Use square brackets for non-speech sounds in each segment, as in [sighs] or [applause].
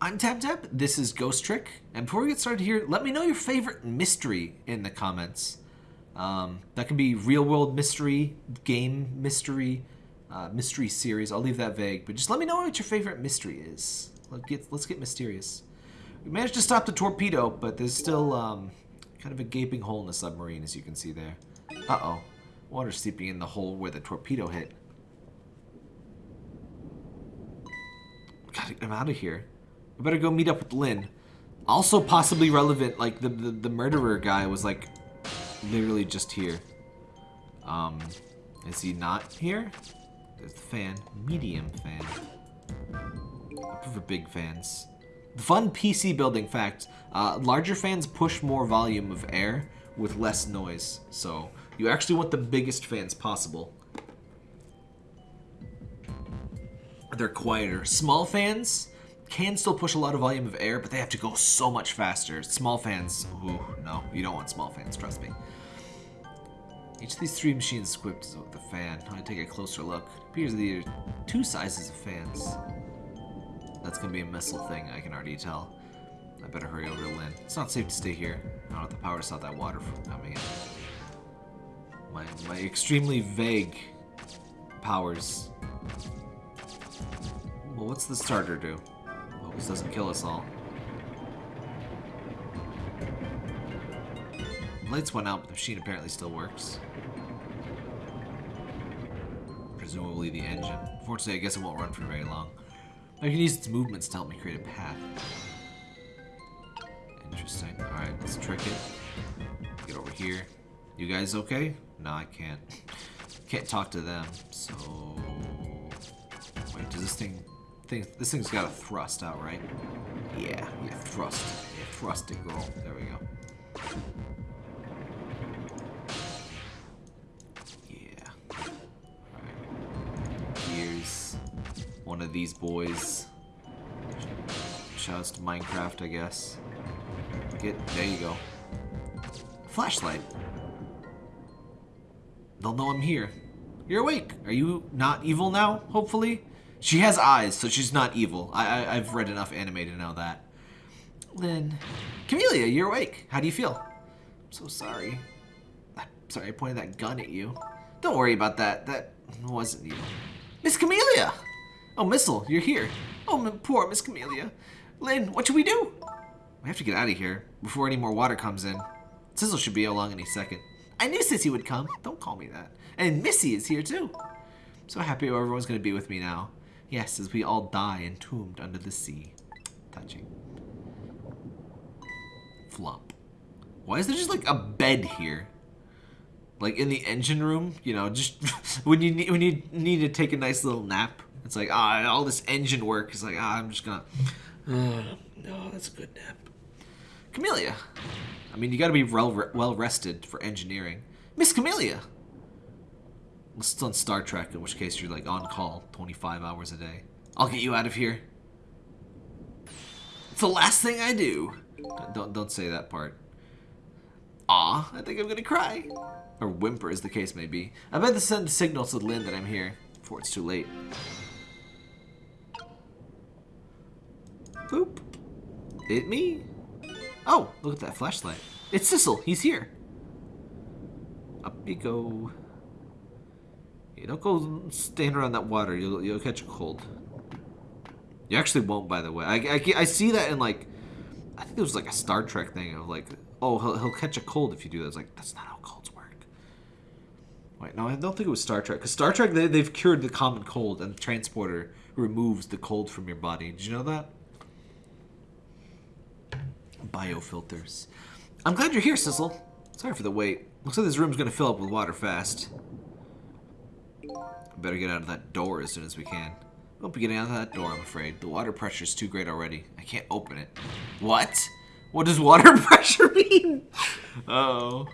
I'm Tap. This is Ghost Trick. And before we get started here, let me know your favorite mystery in the comments. Um, that can be real world mystery, game mystery, uh, mystery series. I'll leave that vague, but just let me know what your favorite mystery is. Let's get, let's get mysterious. We managed to stop the torpedo, but there's still um, kind of a gaping hole in the submarine, as you can see there. Uh-oh. Water seeping in the hole where the torpedo hit. Gotta get him out of here. We better go meet up with Lynne. Also possibly relevant, like the, the, the murderer guy was like literally just here. Um, is he not here? There's the fan. Medium fan. I prefer big fans. Fun PC building fact, uh, larger fans push more volume of air with less noise. So you actually want the biggest fans possible. They're quieter. Small fans can still push a lot of volume of air, but they have to go so much faster. Small fans, ooh, no, you don't want small fans, trust me. Each of these three machines equipped with a fan. I take a closer look. It appears there are two sizes of fans. That's gonna be a missile thing, I can already tell. I better hurry over to Lynne. It's not safe to stay here. I don't have the power to stop that water from coming in. My, my extremely vague powers. Well, what's the starter do? This doesn't kill us all. Lights went out, but the machine apparently still works. Presumably the engine. Fortunately, I guess it won't run for very long. I can use its movements to help me create a path. Interesting. Alright, let's trick it. Get over here. You guys okay? No, I can't. Can't talk to them, so... Wait, does this thing... thing this thing's got a thrust out, right? Yeah, yeah, thrust. Yeah, thrust it, girl. There we go. Yeah. Alright. Here's one of these boys. Shouts to Minecraft, I guess. Get, there you go. Flashlight. They'll know I'm here. You're awake. Are you not evil now, hopefully? She has eyes, so she's not evil. I, I, have read enough anime to know that. Lynne. Kamila, you're awake. How do you feel? I'm so sorry. Sorry I pointed that gun at you. Don't worry about that. That wasn't you. Miss Kamila! Oh, Missile, you're here. Oh, poor Miss Kamila. Lynne, what should we do? We have to get out of here before any more water comes in. Sissel should be along any second. I knew Sissy would come. Don't call me that. And Missy is here too. I'm so happy everyone's going to be with me now. Yes, as we all die entombed under the sea. Touching. Flop. Why is there just like a bed here? Like in the engine room, you know, just [laughs] when you need when you need to take a nice little nap. It's like ah, all this engine work is like ah, I'm just gonna. Uh, no, that's a good nap. Kamila. I mean, you got to be well well rested for engineering. Miss Kamila. It's on Star Trek, in which case you're like on call 25 hours a day. I'll get you out of here. It's the last thing I do. Don't don't say that part. Aw, I think I'm gonna cry. Or whimper, as the case may be. I better send a signal to Lynne that I'm here before it's too late. Boop. Hit me. Oh, look at that flashlight. It's Sissel. He's here. Up you go. You don't go stand around that water. You'll, you'll catch a cold. You actually won't, by the way. I, I, I see that in, like... I think it was, like, a Star Trek thing of, like... Oh, he'll, he'll catch a cold if you do that. It's like, that's not how colds work. Wait, no, I don't think it was Star Trek. Because Star Trek, they, they've cured the common cold, and the transporter removes the cold from your body. Did you know that? Biofilters. I'm glad you're here, Sissel. Sorry for the wait. Looks like this room's gonna fill up with water fast. Better get out of that door as soon as we can. Won't be getting out of that door, I'm afraid. The water pressure is too great already. I can't open it. What? What does water [laughs] pressure mean? Uh oh.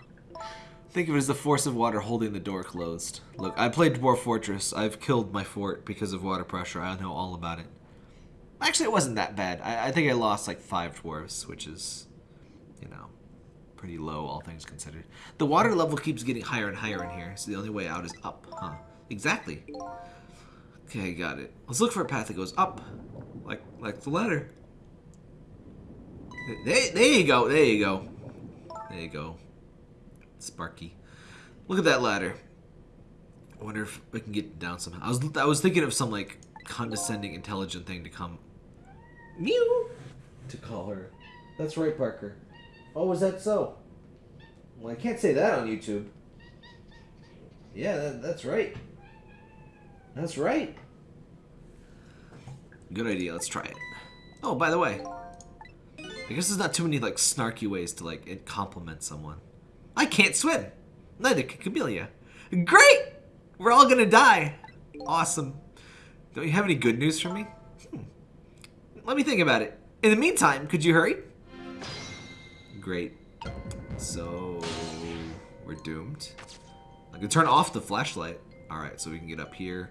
Think of it as the force of water holding the door closed. Look, I played Dwarf Fortress. I've killed my fort because of water pressure. I know all about it. Actually, it wasn't that bad. I, I think I lost like five dwarves, which is, you know, pretty low, all things considered. The water level keeps getting higher and higher in here, so the only way out is up, huh? Exactly. Okay, got it. Let's look for a path that goes up, like like the ladder. There, there you go. There you go. There you go. Sparky. Look at that ladder. I wonder if we can get down somehow. I was I was thinking of some like condescending, intelligent thing to come. Mew. To call her. That's right, Parker. Oh, is that so? Well, I can't say that on YouTube. Yeah, that, that's right. That's right. Good idea. Let's try it. Oh, by the way, I guess there's not too many like snarky ways to like compliment someone. I can't swim. Neither can Kamila. Great! We're all gonna die. Awesome. Don't you have any good news for me? Hmm. Let me think about it. In the meantime, could you hurry? Great. So we're doomed. I can turn off the flashlight. Alright, so we can get up here.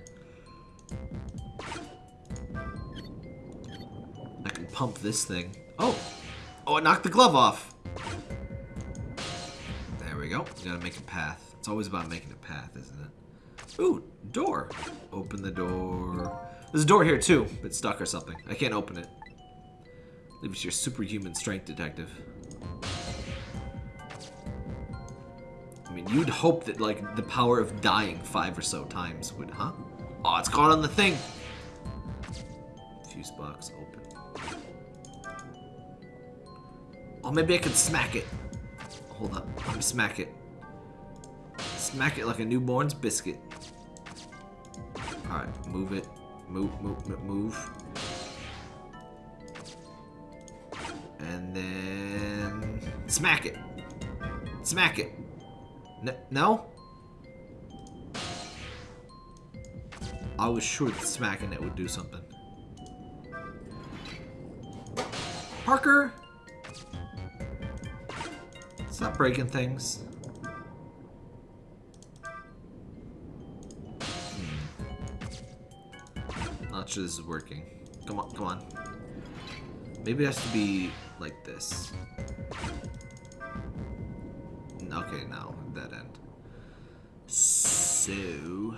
I can pump this thing. Oh! Oh, it knocked the glove off! There we go. We gotta make a path. It's always about making a path, isn't it? Ooh, door. Open the door. There's a door here too. It's stuck or something. I can't open it. Leave it to your superhuman strength, detective. I mean, you'd hope that, like, the power of dying five or so times would, huh? Oh, it's caught on the thing! Fuse box open. Oh, maybe I could smack it. Hold up. Let me smack it. Smack it like a newborn's biscuit. Alright, move it. Move, move, move. And then... Smack it! Smack it! N no? I was sure that smacking it would do something. Parker! Stop breaking things. Hmm. Not sure this is working. Come on, come on. Maybe it has to be like this. Okay, now that end. So,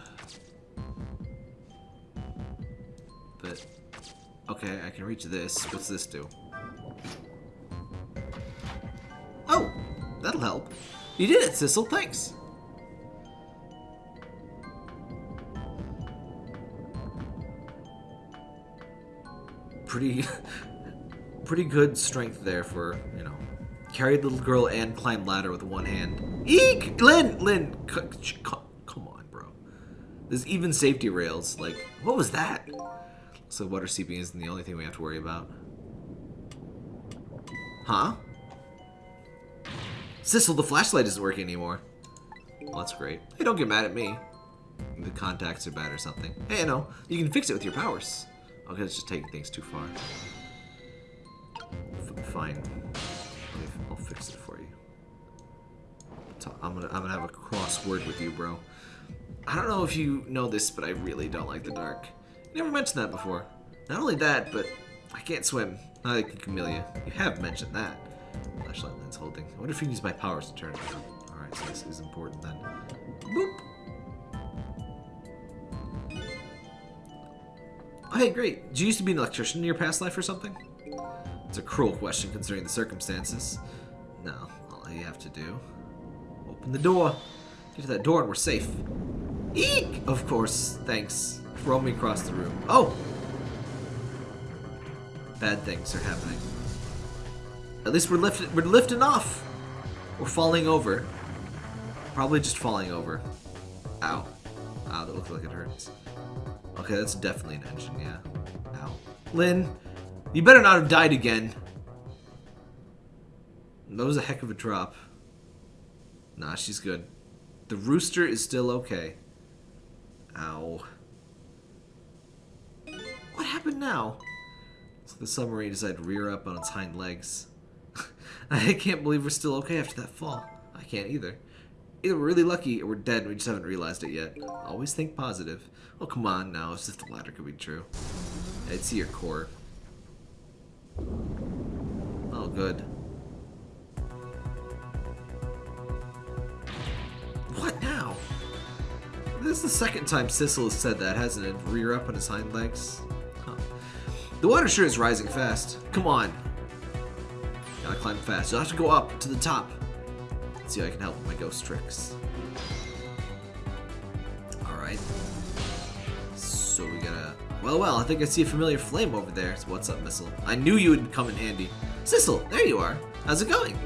okay, I can reach this. What's this do? Oh, that'll help. You did it, Sissel. Thanks. Pretty, [laughs] pretty good strength there for you know Carried little girl and climbed ladder with one hand. Eek! Lynne! Lynne! Come on, bro. There's even safety rails. Like, what was that? So water seeping isn't the only thing we have to worry about. Huh? Sissel, the flashlight isn't working anymore. Well, that's great. Hey, don't get mad at me. The contacts are bad or something. Hey, no. You can fix it with your powers. Okay, it's just taking things too far. F fine. I'll fix it for you. I'm gonna, I'm gonna have a crossword with you, bro. I don't know if you know this, but I really don't like the dark. Never mentioned that before. Not only that, but I can't swim. Neither can Kamila. You have mentioned that. Flashlight lens holding. I wonder if you can use my powers to turn it on. Alright, so this is important then. Boop! Oh, hey, great. Did you used to be an electrician in your past life or something? It's a cruel question considering the circumstances. No, all you have to do... Open the door. Get to that door and we're safe. Eek! Of course, thanks. Throw me across the room. Oh! Bad things are happening. At least we're lifting, we're lifting off! We're falling over. Probably just falling over. Ow. Ow, that looks like it hurts. Okay, that's definitely an engine, yeah. Ow. Lynne, you better not have died again. That was a heck of a drop. Nah, she's good. The rooster is still okay. Ow. Happened now? So the submarine decided to rear up on its hind legs. [laughs] I can't believe we're still okay after that fall. I can't either. Either we're really lucky or we're dead and we just haven't realized it yet. Always think positive. Oh, come on now, It's just the latter could be true. I'd see your core. Oh, good. What now? This is the second time Sissel has said that, hasn't it? Rear up on his hind legs. The water sure is rising fast. Come on. Gotta climb fast. You'll have to go up to the top. Let's see how I can help with my ghost tricks. Alright. So we gotta... Well, well, I think I see a familiar flame over there. So what's up, Missile? I knew you would come in handy. Sissel, there you are. How's it going?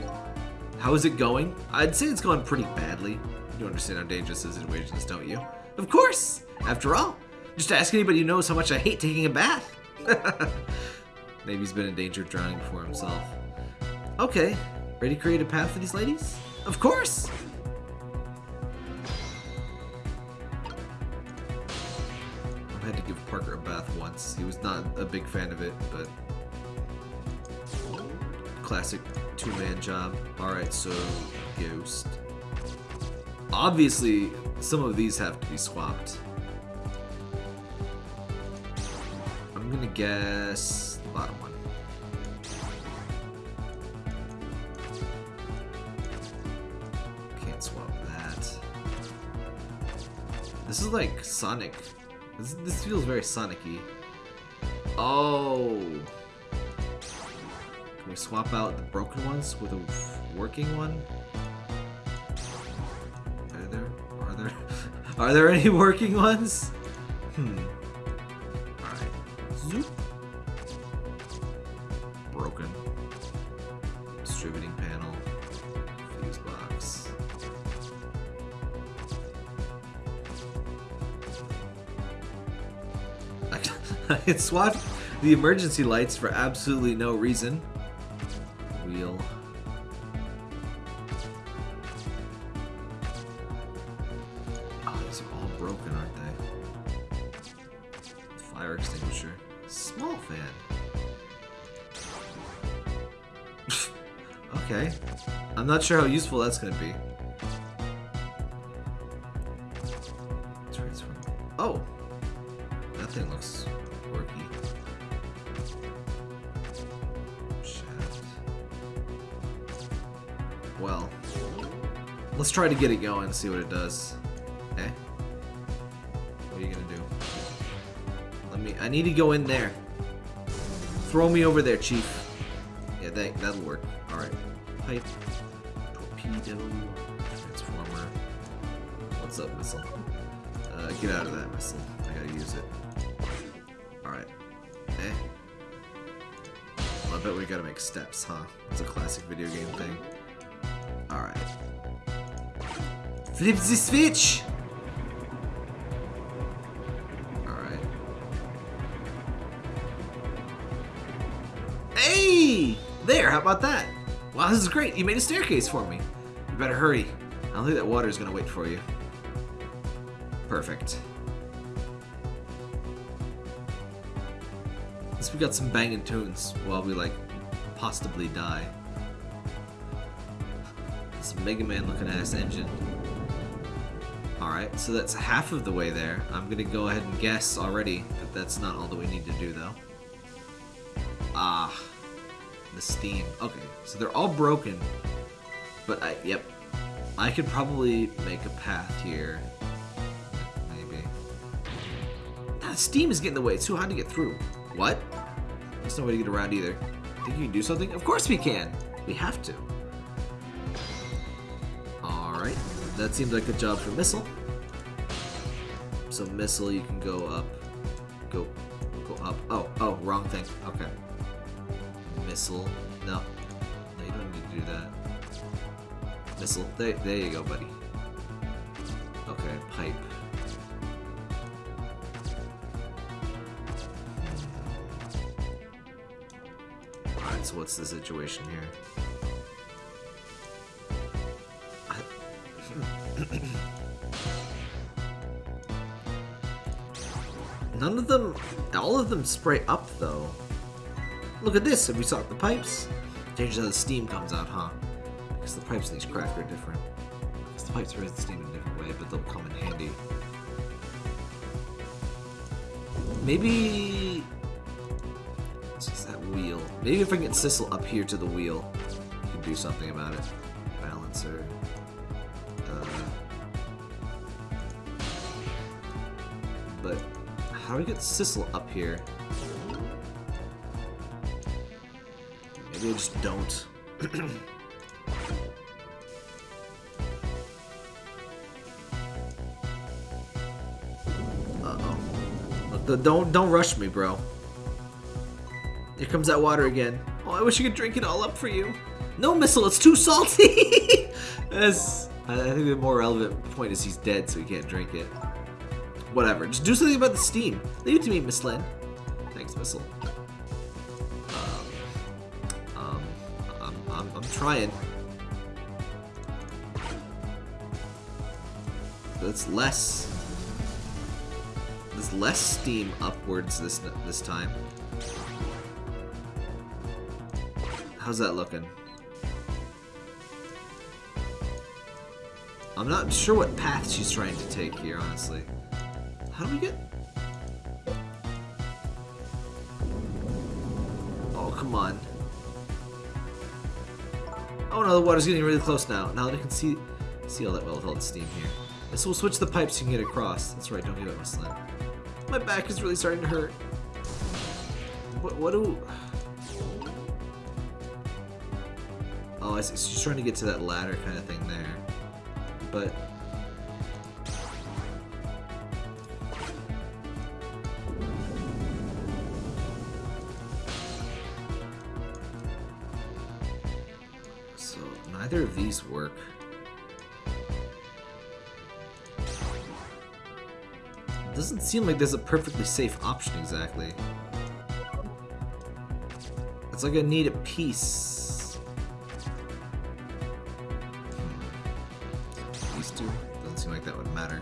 How is it going? I'd say it's going pretty badly. You understand how dangerous this situation is, don't you? Of course! After all, just ask anybody who knows how much I hate taking a bath. [laughs] Maybe he's been in danger of drowning before himself. Okay, ready to create a path for these ladies? Of course! I've had to give Parker a bath once. He was not a big fan of it, but classic two-man job. Alright, so Ghost. Obviously, some of these have to be swapped. I'm gonna guess the bottom one. Can't swap that. This is like Sonic. This, this feels very Sonic-y. Oh! Can we swap out the broken ones with a working one? Are there? Are there? [laughs] Are there any working ones? Hmm. I can swap the emergency lights for absolutely no reason. Wheel. Oh, these are all broken, aren't they? Fire extinguisher. Small fan. [laughs] okay. I'm not sure how useful that's gonna be. Try to get it going and see what it does. Okay? What are you gonna do? Let me. I need to go in there. Throw me over there, Chief. Yeah, that that'll work. All right. Pipe. Torpedo. Transformer. What's up, missile? Uh, get out of that missile. I gotta use it. All right. Eh. Well, I bet we gotta make steps, huh? It's a classic video game thing. All right. Flip the switch. All right. Hey! There, how about that? Wow, this is great. You made a staircase for me. You better hurry. I don't think that water is gonna wait for you. Perfect. At least we got some banging tunes while we, like, possibly die. This Mega Man looking ass engine. Alright, so that's half of the way there. I'm gonna go ahead and guess already that that's not all that we need to do, though. Ah, the steam. Okay, so they're all broken. But I, yep, I could probably make a path here. Maybe. Ah, steam is getting in the way. It's too hard to get through. What? There's no way to get around either. Think you can do something? Of course we can. We have to. Alright, that seems like a job for Missile. So Missile, you can go up. Go, go up. Oh, oh, wrong thing. Okay. Missile. No. No, you don't need to do that. Missile. There, there you go, buddy. Okay, pipe. Alright, so what's the situation here? None of them, all of them spray up though. Look at this, have we saw the pipes? Changes how the steam comes out, huh? Because the pipes in these craft are different. Because the pipes raise the steam in a different way, but they'll come in handy. Maybe... What's that wheel? Maybe if I can get Sissel up here to the wheel, we can do something about it. How do we get Sissel up here? Maybe I just don't. [clears throat] Uh-oh. Don't, don't rush me, bro. Here comes that water again. Oh, I wish I could drink it all up for you. No, Missile, it's too salty! [laughs] I I think the more relevant point is he's dead, so he can't drink it. Whatever. Just do something about the steam. Leave it to me, Miss Lynne. Thanks, Missile. Um, um, I'm, I'm, I'm trying. That's less. There's less steam upwards this this time. How's that looking? I'm not sure what path she's trying to take here, honestly. How do we get... Oh, come on. Oh no, the water's getting really close now. Now that I can see see all that well with all the steam here. This will switch the pipes so you can get across. That's right, don't give up, Miss. My back is really starting to hurt. What, what do... Oh, I see. She's trying to get to that ladder kind of thing there. But... these work. Doesn't seem like there's a perfectly safe option exactly. It's like I need a piece. Hmm. These two? Doesn't seem like that would matter.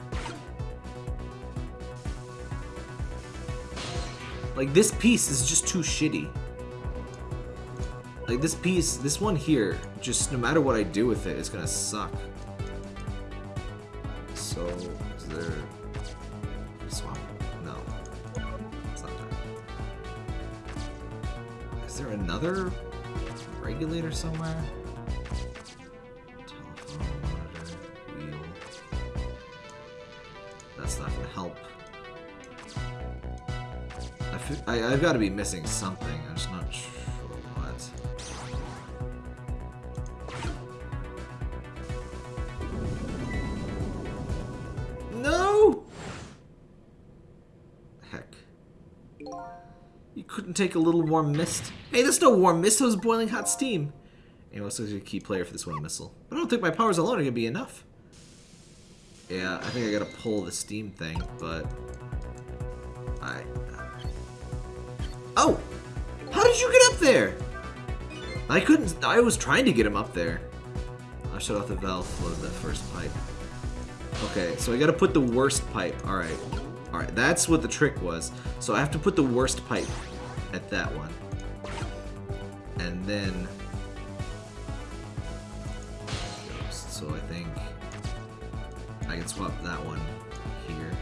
Like, this piece is just too shitty. Like, this piece, this one here, just no matter what I do with it, it's gonna suck. So, is there... Swap? No. It's not that. Is there another regulator somewhere? That's not gonna help. I I, I've got to be missing something. Take a little warm mist? Hey, there's no warm mist, that was boiling hot steam. Anyway, like a key player for this one missile. But I don't think my powers alone are gonna be enough. Yeah, I think I gotta pull the steam thing, but... I... Oh! How did you get up there? I couldn't... I was trying to get him up there. I'll shut off the valve, flood the first pipe. Okay, so I gotta put the worst pipe. Alright. Alright, that's what the trick was. So I have to put the worst pipe at that one. And then... So I think I can swap that one here.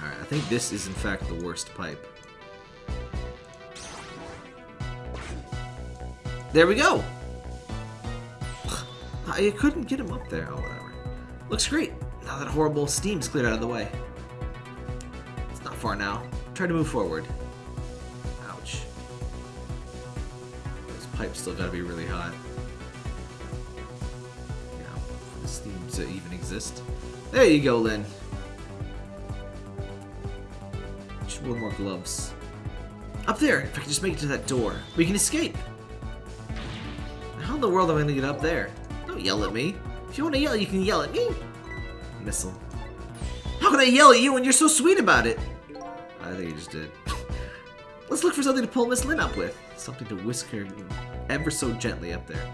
Alright, I think this is in fact the worst pipe. There we go! [sighs] I couldn't get him up there. Oh, whatever. Looks great. Now that horrible steam's cleared out of the way. It's not far now. Try to move forward. Ouch. Those pipes still gotta be really hot. You know, for the steam to even exist. There you go, Lynne. Just one more gloves. Up there! If I can just make it to that door, we can escape! How in the world am I gonna get up there? Don't yell at me. If you want to yell, you can yell at me. Missile. How can I yell at you when you're so sweet about it? I think you just did. Let's look for something to pull Miss Lynne up with. Something to whisk her ever so gently up there.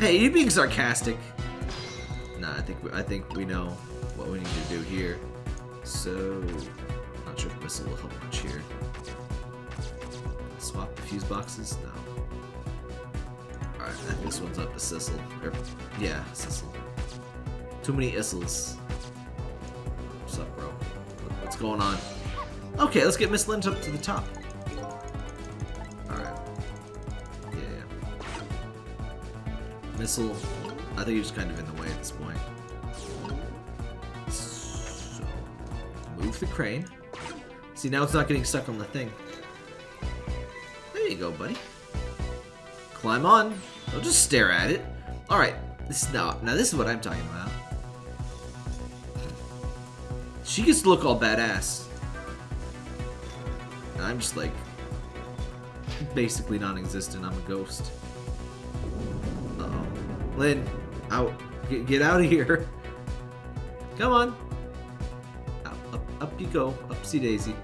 Hey, you being sarcastic. Nah, I think we, I think we know what we need to do here. So, not sure if Missile will help much here. Swap the fuse boxes? No. Alright, I think this one's up to Sissel. Yeah, Sissel. Too many Issels. What's up, bro? What's going on? Okay, let's get Miss Lynne up to the top. Alright. Yeah, yeah. Missile, I think he's kind of in the way at this point. So, move the crane. See, now it's not getting stuck on the thing. There you go, buddy. Climb on. Don't just stare at it. All right. This is now. Now this is what I'm talking about. She gets to look all badass. I'm just like basically non-existent. I'm a ghost. Uh oh. Lynne, out. Get, get out of here. [laughs] Come on. Up, up, up you go. Upsy daisy.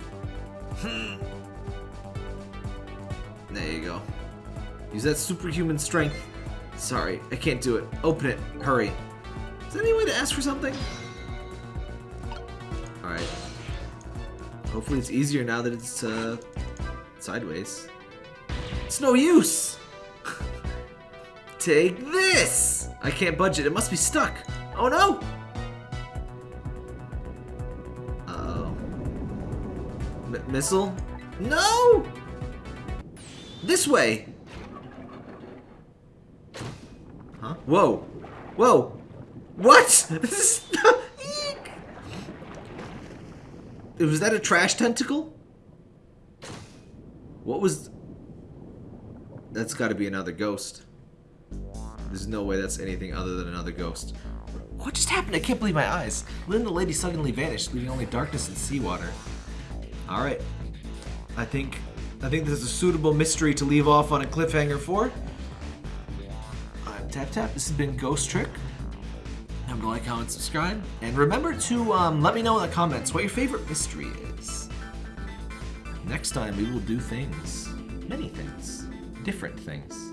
Hmm. There you go. Use that superhuman strength. Sorry, I can't do it. Open it. Hurry. Is there any way to ask for something? Hopefully it's easier now that it's uh, sideways. It's no use! [laughs] Take this! I can't budge it. It must be stuck. Oh no! Uh-oh. M missile? No! This way! Huh? Whoa! Whoa! What? [laughs] This is not... Eek! Was that a trash tentacle? What was... That's gotta be another ghost. There's no way that's anything other than another ghost. What just happened? I can't believe my eyes. Lynne the lady suddenly vanished, leaving only darkness and seawater. Alright. I think I think this is a suitable mystery to leave off on a cliffhanger for. I'm Tap Tap. This has been Ghost Trick. Remember to like, comment, subscribe. And remember to um, let me know in the comments what your favorite mystery is. Next time we will do things. Many things. Different things.